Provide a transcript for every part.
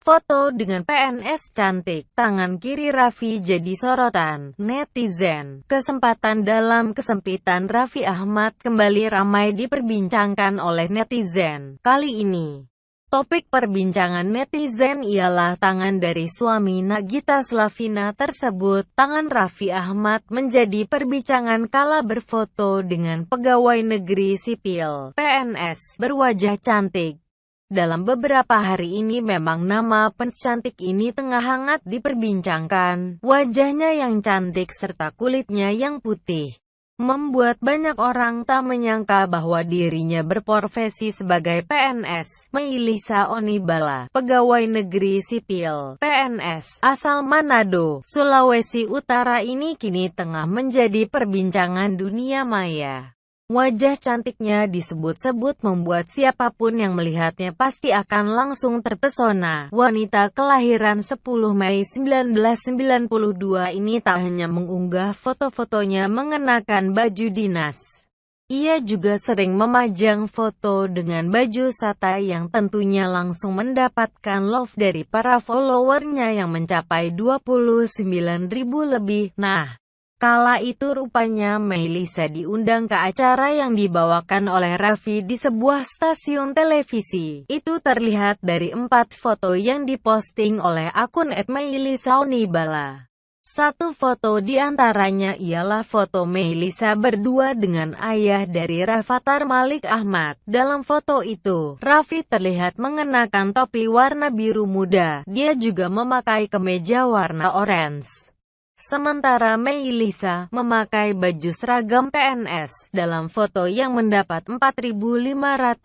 Foto dengan PNS cantik, tangan kiri Raffi jadi sorotan netizen. Kesempatan dalam kesempitan Raffi Ahmad kembali ramai diperbincangkan oleh netizen. Kali ini, topik perbincangan netizen ialah tangan dari suami Nagita Slavina tersebut. Tangan Raffi Ahmad menjadi perbincangan kala berfoto dengan pegawai negeri sipil PNS berwajah cantik. Dalam beberapa hari ini memang nama pencantik ini tengah hangat diperbincangkan. Wajahnya yang cantik serta kulitnya yang putih membuat banyak orang tak menyangka bahwa dirinya berprofesi sebagai PNS. Meilisa Onibala, pegawai negeri sipil, PNS, asal Manado, Sulawesi Utara ini kini tengah menjadi perbincangan dunia maya. Wajah cantiknya disebut-sebut membuat siapa pun yang melihatnya pasti akan langsung terpesona. Wanita kelahiran 10 Mei 1992 ini tak hanya mengunggah foto-fotonya mengenakan baju dinas. Ia juga sering memajang foto dengan baju sata yang tentunya langsung mendapatkan love dari para followernya yang mencapai 29 ribu lebih. Nah, Kala itu rupanya Melisa diundang ke acara yang dibawakan oleh Raffi di sebuah stasiun televisi. Itu terlihat dari empat foto yang diposting oleh akun @meilisaunibala. Satu foto di antaranya ialah foto Melisa berdua dengan ayah dari Rafathar Malik Ahmad. Dalam foto itu, Raffi terlihat mengenakan topi warna biru muda. Dia juga memakai kemeja warna orange. Sementara Mei Lisa memakai baju seragam PNS. Dalam foto yang mendapat 4.516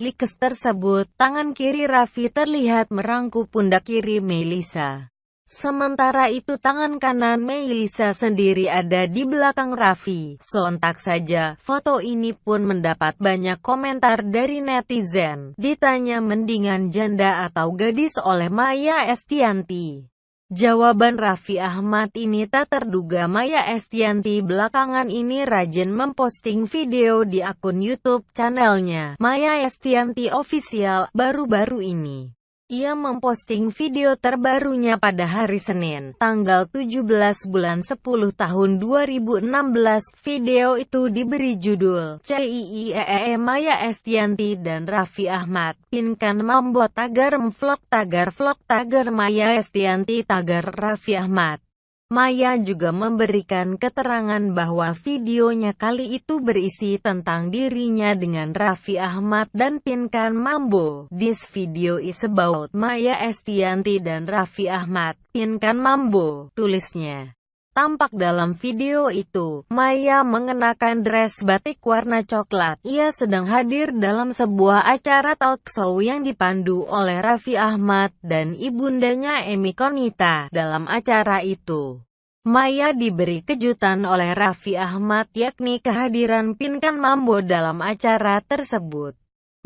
likes tersebut, tangan kiri Raffi terlihat merangkup pundak kiri Mei Lisa. Sementara itu tangan kanan Mei Lisa sendiri ada di belakang Raffi. Sontak saja, foto ini pun mendapat banyak komentar dari netizen. Ditanya mendingan janda atau gadis oleh Maya Estianti. Jawaban Raffi Ahmad ini tak terduga Maya Estianti belakangan ini rajin memposting video di akun YouTube channelnya Maya Estianti Official baru-baru ini. Ia memposting video terbarunya pada hari Senin, tanggal 17 bulan 10 tahun 2016. Video itu diberi judul CIIEE Maya Estianti dan Raffi Ahmad. Pinkan Mambo tagar vlog tagar vlog tagar Maya Estianti tagar Raffi Ahmad. Maya juga memberikan keterangan bahwa videonya kali itu berisi tentang dirinya dengan Raffi Ahmad dan Pinkan Mambo. This video is about Maya Estianti dan Raffi Ahmad, Pinkan Mambo, tulisnya. Tampak dalam video itu, Maya mengenakan dress batik warna coklat. Ia sedang hadir dalam sebuah acara talk show yang dipandu oleh Raffi Ahmad dan ibundanya Emi Konita. Dalam acara itu, Maya diberi kejutan oleh Raffi Ahmad yakni kehadiran Pinkan Mambo dalam acara tersebut.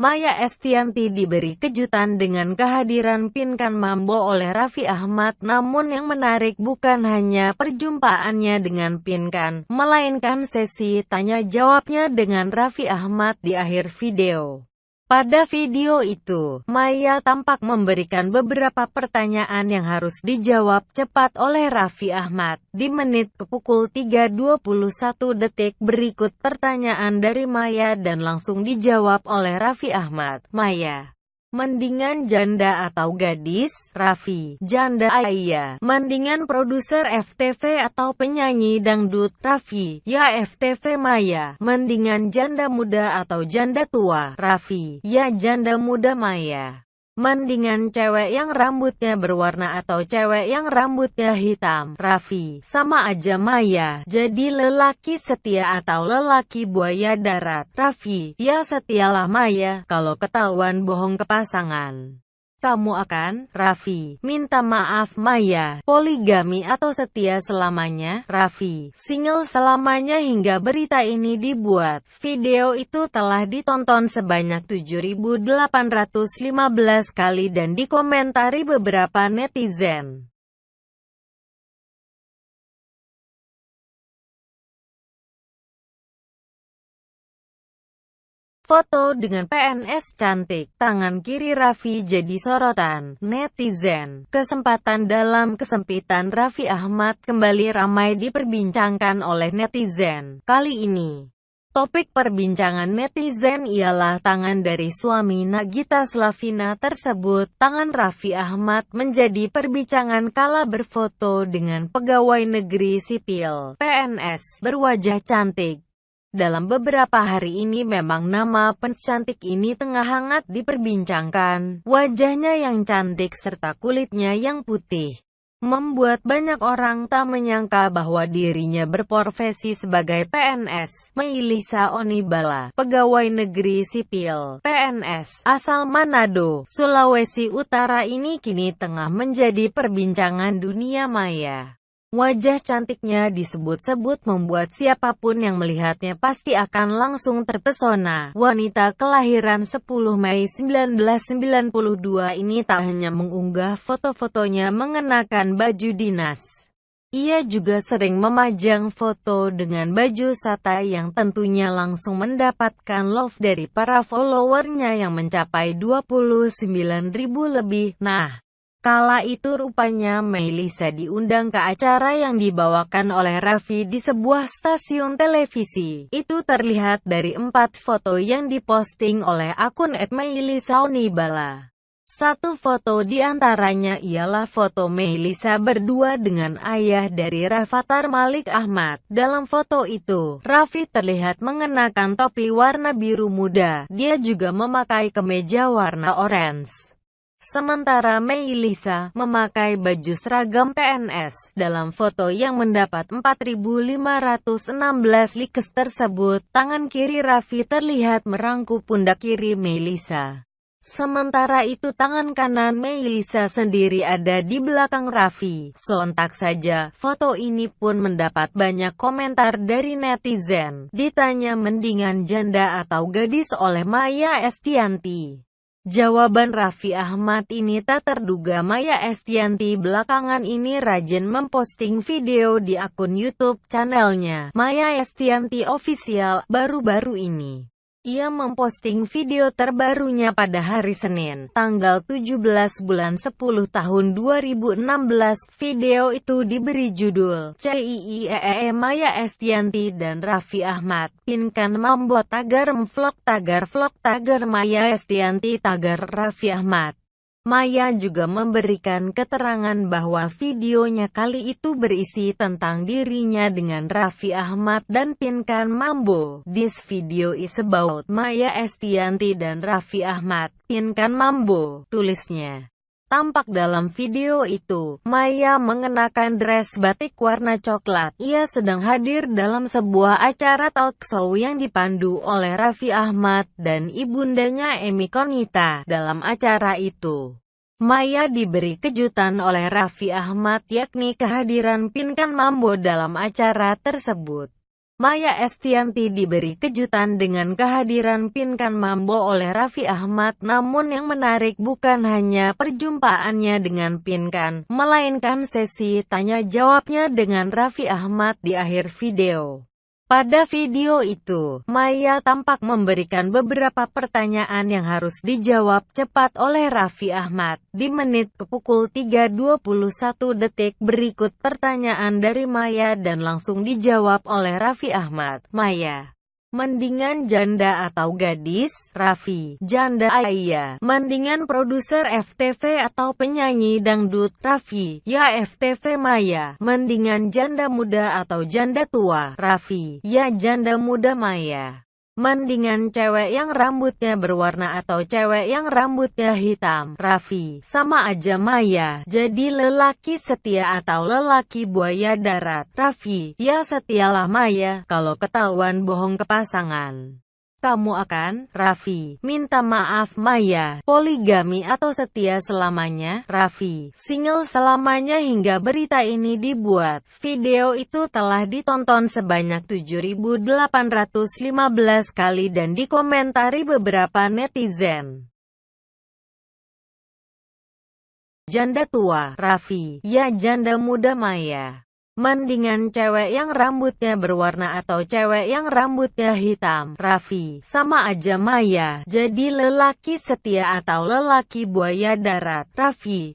Maya Estianti diberi kejutan dengan kehadiran Pinkan Mambo oleh Raffi Ahmad namun yang menarik bukan hanya perjumpaannya dengan Pinkan, melainkan sesi tanya jawabnya dengan Raffi Ahmad di akhir video. Pada video itu, Maya tampak memberikan beberapa pertanyaan yang harus dijawab cepat oleh Raffi Ahmad. Di menit ke pukul 3.21 detik berikut pertanyaan dari Maya dan langsung dijawab oleh Raffi Ahmad. Maya Mendingan janda atau gadis, Raffi. Janda Ayah. Mendingan produser FTV atau penyanyi dangdut, Raffi. Ya FTV Maya. Mendingan janda muda atau janda tua, Raffi. Ya janda muda Maya. Mendingan cewek yang rambutnya berwarna atau cewek yang rambutnya hitam, Raffi. Sama aja Maya. Jadi lelaki setia atau lelaki buaya darat, Raffi. Ya setialah Maya, kalau ketahuan bohong ke pasangan kamu akan, Raffi, minta maaf Maya, poligami atau setia selamanya, Raffi, single selamanya hingga berita ini dibuat. Video itu telah ditonton sebanyak 7.815 kali dan dikomentari beberapa netizen. Foto dengan PNS cantik, tangan kiri Raffi jadi sorotan netizen. Kesempatan dalam kesempitan Raffi Ahmad kembali ramai diperbincangkan oleh netizen. Kali ini, Topik perbincangan netizen ialah tangan dari suami Nagita Slavina tersebut. Tangan Raffi Ahmad menjadi perbincangan kala berfoto dengan pegawai negeri sipil (PNS) berwajah cantik. Dalam beberapa hari ini memang nama cantik ini tengah hangat diperbincangkan. Wajahnya yang cantik serta kulitnya yang putih membuat banyak orang tak menyangka bahwa dirinya berprofesi sebagai PNS. Meilisa Onibala, pegawai negeri sipil, PNS, asal Manado, Sulawesi Utara ini kini tengah menjadi perbincangan dunia maya. Wajah cantiknya disebut-sebut membuat siapa pun yang melihatnya pasti akan langsung terpesona. Wanita kelahiran 10 Mei 1992 ini tak hanya mengunggah foto-fotonya mengenakan baju dinas. Ia juga sering memajang foto dengan baju sata yang tentunya langsung mendapatkan love dari para followernya yang mencapai 29 ribu lebih. Nah, Kala itu rupanya Melisa diundang ke acara yang dibawakan oleh Raffi di sebuah stasiun televisi. Itu terlihat dari empat foto yang diposting oleh akun @melisaunibala. Satu foto di antaranya ialah foto Melisa berdua dengan ayah dari Rafathar Malik Ahmad. Dalam foto itu, Raffi terlihat mengenakan topi warna biru muda. Dia juga memakai kemeja warna orange. Sementara Mei Lisa memakai baju seragam PNS. Dalam foto yang mendapat 4.516 likes tersebut, tangan kiri Raffi terlihat merangkup pundak kiri Mei Lisa. Sementara itu tangan kanan Mei Lisa sendiri ada di belakang Raffi. Sontak saja, foto ini pun mendapat banyak komentar dari netizen. Ditanya mendingan janda atau gadis oleh Maya Estianti. Jawaban Raffi Ahmad ini tak terduga Maya Estianti belakangan ini rajin memposting video di akun YouTube channelnya Maya Estianti Official baru-baru ini. Ia memposting video terbarunya pada hari Senin, tanggal 17 bulan 10 tahun 2016. Video itu diberi judul CIIEE Maya Estianti dan Raffi Ahmad. Pinkan Mambo Tagar Vlog Tagar Vlog Tagar Maya Estianti Tagar Raffi Ahmad. Maya juga memberikan keterangan bahwa videonya kali itu berisi tentang dirinya dengan Raffi Ahmad dan Pinkan Mambo. This video is about Maya Estianti dan Raffi Ahmad, Pinkan Mambo, tulisnya. Tampak dalam video itu, Maya mengenakan dress batik warna coklat. Ia sedang hadir dalam sebuah acara talk show yang dipandu oleh Raffi Ahmad dan ibundanya Emi Konita. Dalam acara itu, Maya diberi kejutan oleh Raffi Ahmad yakni kehadiran Pinkan Mambo dalam acara tersebut. Maya Estianti diberi kejutan dengan kehadiran Pinkan Mambo oleh Raffi Ahmad namun yang menarik bukan hanya perjumpaannya dengan Pinkan, melainkan sesi tanya jawabnya dengan Raffi Ahmad di akhir video. Pada video itu, Maya tampak memberikan beberapa pertanyaan yang harus dijawab cepat oleh Raffi Ahmad. Di menit ke pukul 3.21 detik berikut pertanyaan dari Maya dan langsung dijawab oleh Raffi Ahmad. Maya Mendingan janda atau gadis, Raffi. Janda Ayah. Mendingan produser FTV atau penyanyi dangdut, Raffi. Ya FTV Maya. Mendingan janda muda atau janda tua, Raffi. Ya janda muda Maya. Mendingan cewek yang rambutnya berwarna atau cewek yang rambutnya hitam. Raffi, sama aja Maya. Jadi lelaki setia atau lelaki buaya darat. Raffi, ya setialah Maya, kalau ketahuan bohong ke pasangan kamu akan, Raffi, minta maaf Maya, poligami atau setia selamanya, Raffi, single selamanya hingga berita ini dibuat. Video itu telah ditonton sebanyak 7.815 kali dan dikomentari beberapa netizen. Janda tua, Raffi, ya janda muda Maya. Mendingan cewek yang rambutnya berwarna atau cewek yang rambutnya hitam. Raffi, sama aja Maya. Jadi lelaki setia atau lelaki buaya darat. Raffi,